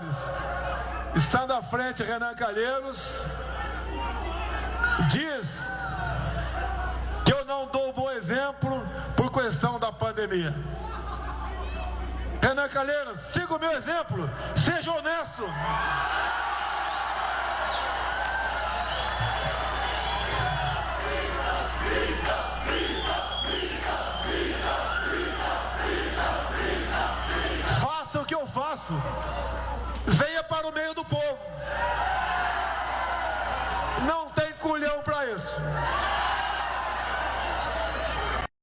Senadores. Estando à frente Renan Calheiros, diz que eu não dou bom exemplo por questão da pandemia. Renan Calheiros, siga o meu exemplo, seja honesto. Faça o que eu faço para o meio do povo. Não tem culhão para isso.